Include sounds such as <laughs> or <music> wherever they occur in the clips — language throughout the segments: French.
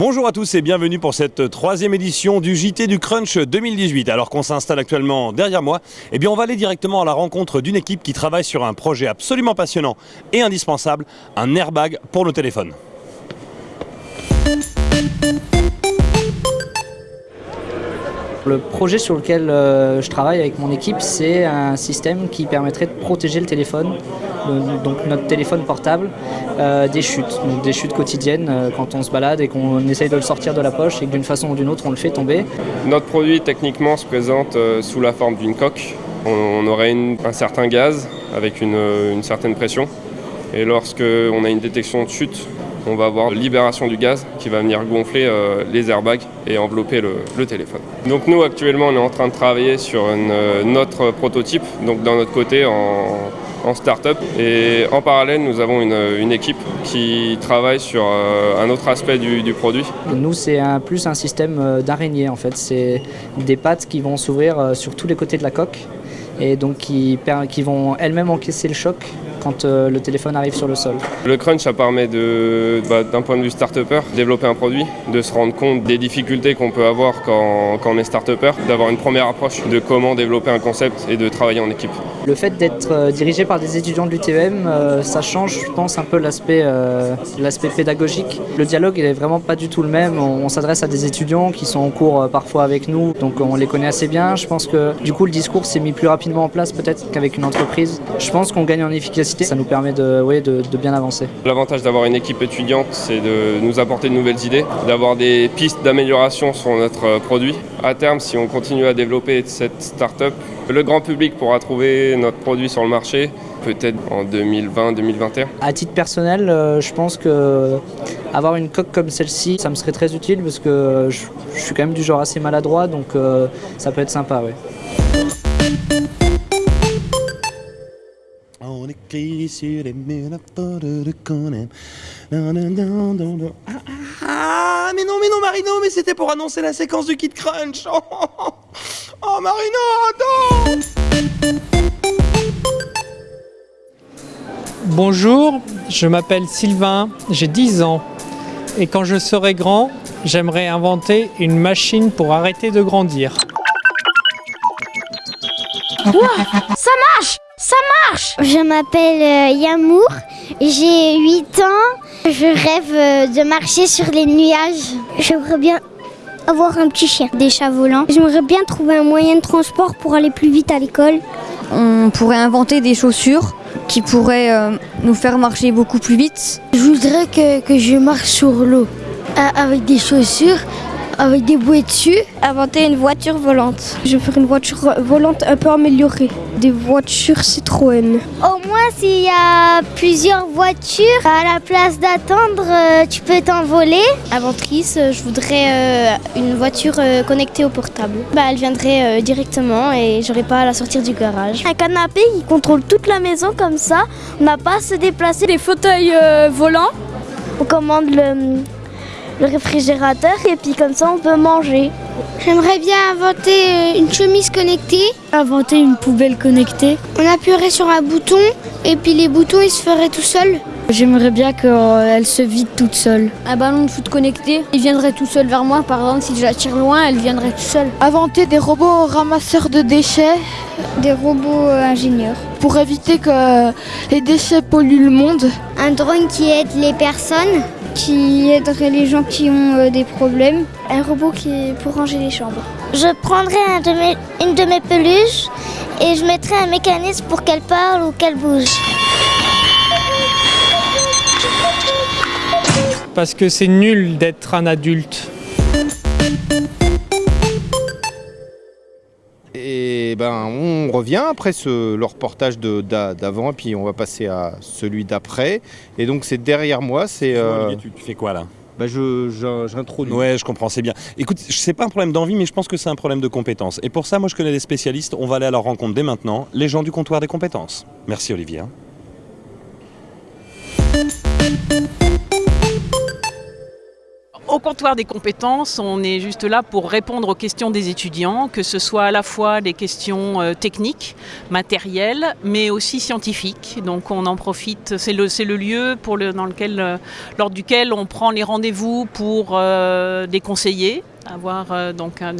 Bonjour à tous et bienvenue pour cette troisième édition du JT du Crunch 2018. Alors qu'on s'installe actuellement derrière moi, eh bien on va aller directement à la rencontre d'une équipe qui travaille sur un projet absolument passionnant et indispensable, un airbag pour nos téléphones. Le projet sur lequel euh, je travaille avec mon équipe, c'est un système qui permettrait de protéger le téléphone, le- donc notre téléphone portable, euh, des chutes, des chutes quotidiennes euh, quand on se balade et qu'on essaye de le sortir de la poche et que d'une façon ou d'une autre on le fait tomber. Notre produit techniquement se présente euh, sous la forme d'une coque. On, aurait un certain gaz avec une, euh, une certaine pression. Et lorsque on a une détection de chute, on va avoir libération du gaz qui va venir gonfler euh, les airbags et envelopper le, téléphone. Donc nous actuellement on est en train de travailler sur une, euh, notre prototype, donc d'un notre côté en, en start-up. Et en parallèle nous avons une, équipe qui travaille sur euh, un autre aspect du- du produit. Nous, c'est plus un système d'araignée en fait. C'est des pattes qui vont s'ouvrir sur tous les côtés de la coque et donc qui vont elles-mêmes encaisser le choc quand euh, le téléphone arrive sur le sol. Le crunch, ça permet bah, d'un point de vue start-upper, développer un produit, de se rendre compte des difficultés qu'on peut avoir quand, quand on est start-upper, d'avoir une première approche de comment développer un concept et de travailler en équipe. Le fait d'être euh, dirigé par des étudiants de l'UTM, euh, ça change, je pense, un peu l'aspect euh, l'aspect pédagogique. Le dialogue, il est vraiment pas du tout le même. On, s'adresse à des étudiants qui sont en cours parfois avec nous, donc on les connaît assez bien. Je pense que du coup, le discours s'est mis plus rapidement en place peut-être qu'avec une entreprise. Je pense qu'on gagne en efficacité, ça nous permet de, ouais, de, de bien avancer. L'avantage d'avoir une équipe étudiante, c'est de nous apporter de nouvelles idées, d'avoir des pistes d'amélioration sur notre produit. À terme, si on continue à développer cette start-up, le grand public pourra trouver notre produit sur le marché, peut-être en 2020-2021. À titre personnel, euh, je pense que avoir une coque comme celle-ci, ça me serait très utile parce que je, je suis quand même du genre assez maladroit, donc euh, ça peut être sympa. Ouais. On écrit sur les murs de Conan. Non, non, non, non, non. Ah, ah, ah, mais non, mais non, Marino, mais c'était pour annoncer la séquence du Kid Crunch. Oh, oh, oh. Oh, Marino, attends Bonjour, je m'appelle Sylvain, j'ai 10 ans. Et quand je serai grand, j'aimerais inventer une machine pour arrêter de grandir. Ça marche Ça marche Je m'appelle euh, Yamour, j'ai 8 ans, je rêve euh, de marcher sur les nuages. J'aimerais bien avoir un petit chien, des chats volants. J'aimerais bien trouver un moyen de transport pour aller plus vite à l'école. On pourrait inventer des chaussures qui pourraient euh, nous faire marcher beaucoup plus vite. Je voudrais que, que je marche sur l'eau avec des chaussures, avec des bouées dessus. Inventer une voiture volante. Je vais faire une voiture volante un peu améliorée. Des voitures Citroën. Au moins, s'il y a plusieurs voitures, à la place d'attendre, euh, tu peux t'envoler. Inventrice, euh, je voudrais euh, une voiture connectée au portable. Bah, elle viendrait directement et j'aurais pas à la sortir du garage. Un canapé qui contrôle toute la maison comme ça. On n'a pas à se déplacer. Des fauteuils volants. On commande le, le réfrigérateur et puis comme ça on peut manger. J'aimerais bien inventer euh, une chemise connectée. Inventer une poubelle connectée. On appuierait sur un bouton et puis les boutons ils se feraient tout seuls. J'aimerais bien qu'elle se vide toute seule. Un ballon de foot connecté, il viendrait tout seul vers moi. Par exemple, si je la tire loin, elle viendrait tout seul. Inventer des robots ramasseurs de déchets Des robots euh, ingénieurs. pour éviter que les déchets polluent le monde. Un drone qui aide les personnes. Qui aiderait les gens qui ont euh, des problèmes. Un robot qui est pour ranger les chambres. Je prendrais un de mes- une de mes peluches et je mettrais un mécanisme pour qu'elle parle ou qu'elle bouge. Parce que c'est nul d'être un adulte. Ben on revient après ce, le reportage d'avant et puis on va passer à celui d'après. Et donc c'est derrière moi, c'est euh, tu, tu fais quoi là? Bah, je je- j'introduis. Ouais, je comprends, c'est bien. Écoute, c'est pas un problème d'envie, mais je pense que c'est un problème de compétences. Et pour ça, moi, je connais des spécialistes. On va aller à leur rencontre dès maintenant, les gens du comptoir des compétences. Merci, Olivier. Au comptoir des compétences, on est juste là pour répondre aux questions des étudiants, que ce soit à la fois des questions euh, techniques, matérielles, mais aussi scientifiques. Donc on en profite, c'est le, lieu euh, lors duquel on prend les rendez-vous pour euh, des conseillers, avoir euh, donc un,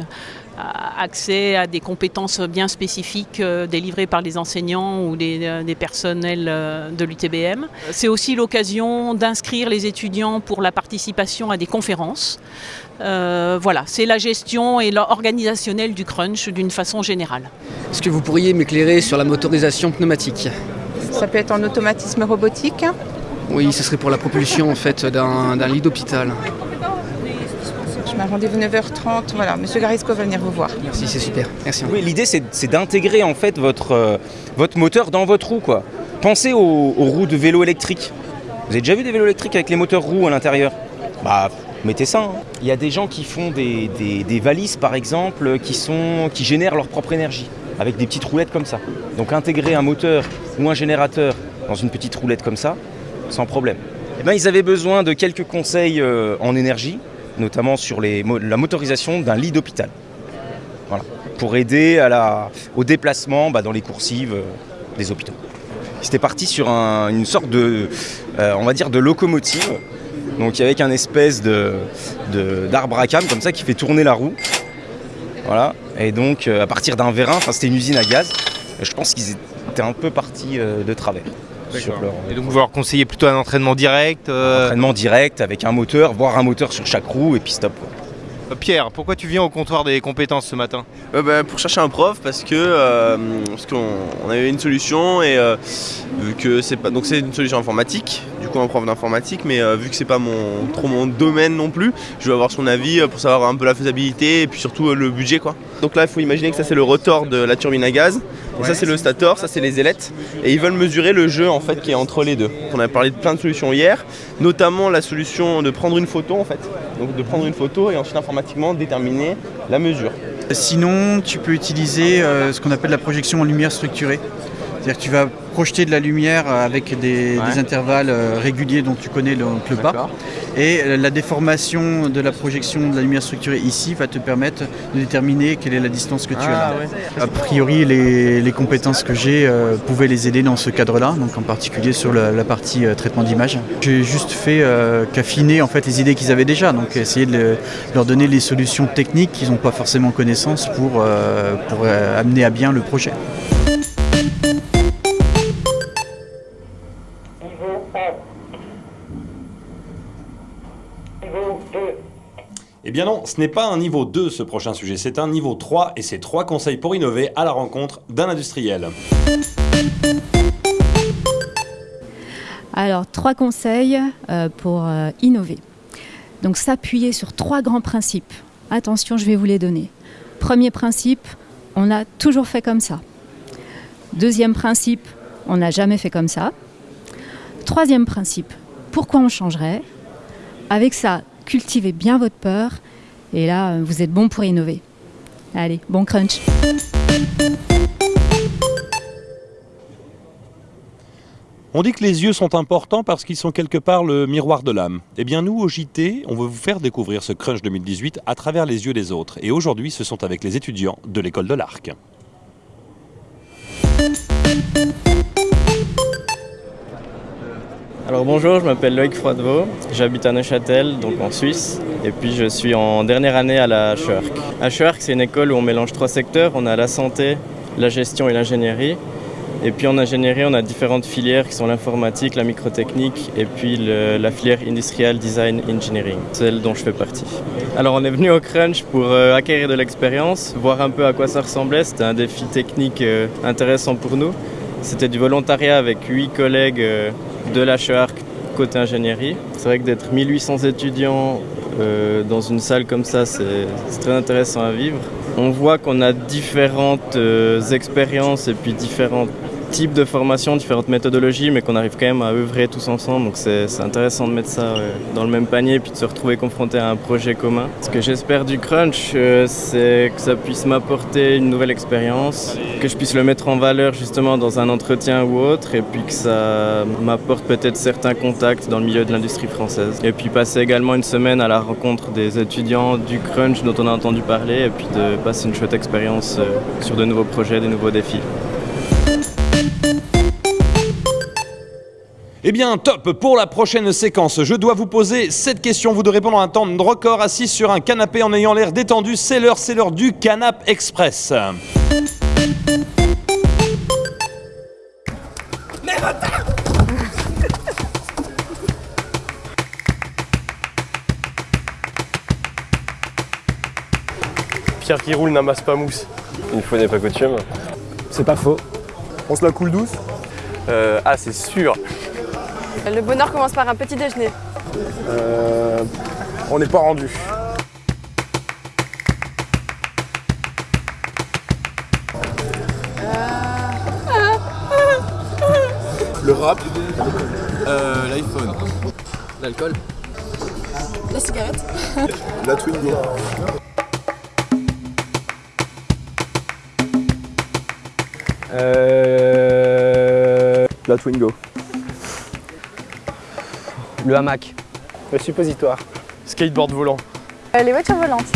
accès à des compétences bien spécifiques euh, délivrées par les enseignants ou des, euh, des personnels euh, de l'UTBM. C'est aussi l'occasion d'inscrire les étudiants pour la participation à des conférences. Euh, voilà, c'est la gestion et l'organisationnel du crunch d'une façon générale. Est-ce que vous pourriez m'éclairer sur la motorisation pneumatique? Ça peut être en automatisme robotique. Oui, ce serait pour la propulsion en fait d'un lit d'hôpital. Un rendez-vous 9h30. Voilà, Monsieur Garisco va venir vous voir. Merci, c'est super. Merci. Oui, l'idée c'est d'intégrer en fait votre, euh, votre moteur dans votre roue quoi. Pensez aux, aux, roues de vélo électrique. Vous avez déjà vu des vélos électriques avec les moteurs roues à l'intérieur? Bah mettez ça. Hein. Il y a des gens qui font des, des, des, valises par exemple qui, sont, qui génèrent leur propre énergie avec des petites roulettes comme ça. Donc intégrer un moteur ou un générateur dans une petite roulette comme ça, sans problème. Eh ben, ils avaient besoin de quelques conseils euh, en énergie, notamment sur la motorisation d'un lit d'hôpital. Pour aider au déplacement bah, dans les coursives euh, des hôpitaux. C'était parti sur un, une sorte de, euh, on va dire, de locomotive, donc avec un espèce de, d'arbre à cam comme ça qui fait tourner la roue. Et donc euh, à partir d'un vérin, c'était une usine à gaz. Je pense qu'ils étaient un peu partis de travers. Leur... Et donc vous leur conseillez plutôt un entraînement direct euh... Un entraînement direct avec un moteur, voire un moteur sur chaque roue et puis stop. Quoi. Pierre, pourquoi tu viens au comptoir des compétences ce matin? Euh, bah, Pour chercher un prof parce que euh, parce qu'on on avait une solution et euh, vu que c'est pas donc c'est une solution informatique, du coup un prof d'informatique, mais euh, vu que c'est pas mon trop mon domaine non plus, je veux avoir son avis pour savoir un peu la faisabilité et puis surtout le budget quoi. Donc là il faut imaginer que ça c'est le rotor de la turbine à gaz. Ça c'est le stator, ça c'est les ailettes. Et ils veulent mesurer le jeu en fait qui est entre les deux. On a parlé de plein de solutions hier, notamment la solution de prendre une photo en fait. Donc de prendre une photo et ensuite informatiquement déterminer la mesure. Sinon tu peux utiliser euh, ce qu'on appelle la projection en lumière structurée. C'est-à-dire que tu vas projeter de la lumière avec des, ouais. des intervalles euh, réguliers dont tu connais le, le pas. Et la déformation de la projection de la lumière structurée ici va te permettre de déterminer quelle est la distance que tu ah, as. Ouais. A priori, les, les compétences que j'ai euh, pouvaient les aider dans ce cadre-là, donc en particulier sur la, la partie euh, traitement d'image. J'ai juste fait euh, qu'affiner en fait les idées qu'ils avaient déjà, donc essayer de, le, de, leur donner les solutions techniques qu'ils n'ont pas forcément connaissance pour, euh, pour amener à bien le projet. Eh bien non, ce n'est pas un niveau 2 ce prochain sujet, c'est un niveau 3 et c'est trois conseils pour innover à la rencontre d'un industriel. Alors, trois conseils euh, pour euh, innover. Donc, s'appuyer sur trois grands principes. Attention, je vais vous les donner. Premier principe, on a toujours fait comme ça. Deuxième principe, on n'a jamais fait comme ça. Troisième principe, pourquoi on changerait? Avec ça, cultivez bien votre peur et là, vous êtes bon pour innover. Allez, bon crunch On dit que les yeux sont importants parce qu'ils sont quelque part le miroir de l'âme. Eh bien nous, au JT, on veut vous faire découvrir ce Crunch 2018 à travers les yeux des autres. Et aujourd'hui, ce sont avec les étudiants de l'école de l'Arc. Alors bonjour, je m'appelle Loïc Froidevaux, j'habite à Neuchâtel, donc en Suisse, et puis je suis en dernière année à la HERC. HERC, c'est une école où on mélange trois secteurs, on a la santé, la gestion et l'ingénierie. Et puis en ingénierie, on a différentes filières qui sont l'informatique, la microtechnique et puis la filière Industrial Design Engineering, celle dont je fais partie. Alors on est venu au Crunch pour euh, acquérir de l'expérience, voir un peu à quoi ça ressemblait. C'était un défi technique euh, intéressant pour nous. C'était du volontariat avec huit collègues euh, de la côté ingénierie. C'est vrai que d'être 1800 étudiants euh, dans une salle comme ça, c'est très intéressant à vivre. On voit qu'on a différentes euh, expériences et puis différentes types de formations, différentes méthodologies, mais qu'on arrive quand même à œuvrer tous ensemble. Donc c'est intéressant de mettre ça ouais, dans le même panier puis de se retrouver confronté à un projet commun. Ce que j'espère du crunch, euh, c'est que ça puisse m'apporter une nouvelle expérience, que je puisse le mettre en valeur justement dans un entretien ou autre, et puis que ça m'apporte peut-être certains contacts dans le milieu de l'industrie française. Et puis passer également une semaine à la rencontre des étudiants du crunch dont on a entendu parler, et puis de passer une chouette expérience euh, sur de nouveaux projets, des nouveaux défis. Eh bien, top Pour la prochaine séquence, je dois vous poser cette question. Vous devez répondre en un temps de record assis sur un canapé en ayant l'air détendu. C'est l'heure, c'est l'heure du Canap Express. Pierre qui roule n'amasse pas mousse. Une fois n'est pas coutume. C'est pas faux. On se la coule douce? Ah, c'est sûr. Le bonheur commence par un petit déjeuner. Euh, on n'est pas rendu. Le rap, euh, l'iPhone, L'alcool La cigarette. <laughs> la Twingo. Euh... La Twingo. Le hamac. Le suppositoire. Skateboard volant. Euh, les voitures volantes.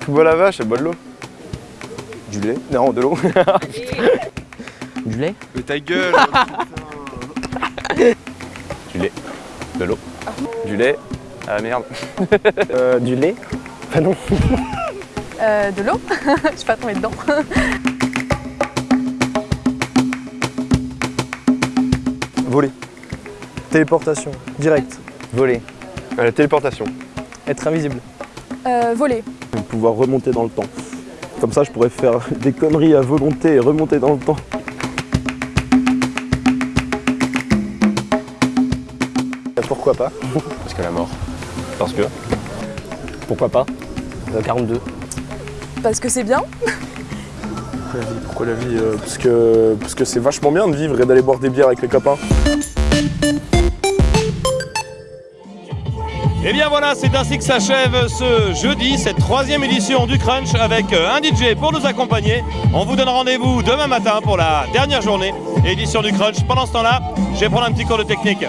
Tu bois la vache, elle boit de l'eau. Du lait Non, de l'eau. <laughs> Du lait Mais ta gueule <laughs> du lait. De l'eau. Du lait. Ah merde. <laughs> Euh, du lait Ah non. Euh, de l'eau. Je suis pas tombée dedans. Voler. Téléportation. Direct. Voler. la téléportation. Être invisible. Euh, voler. Pouvoir remonter dans le temps. Comme ça, je pourrais faire <laughs> des conneries à volonté et remonter dans le temps. Pourquoi pas? <laughs> Parce que la mort. Parce que? Pourquoi pas? Euh, 42. Parce que c'est bien. <laughs> Pourquoi la vie Euh, Parce que parce que c'est vachement bien de vivre et d'aller boire des bières avec les copains. Et Eh bien voilà, c'est ainsi que s'achève ce jeudi, cette troisième édition du Crunch avec euh, un DJ pour nous accompagner. On vous donne rendez-vous demain matin pour la dernière journée édition du Crunch. Pendant ce temps-là, je vais prendre un petit cours de technique.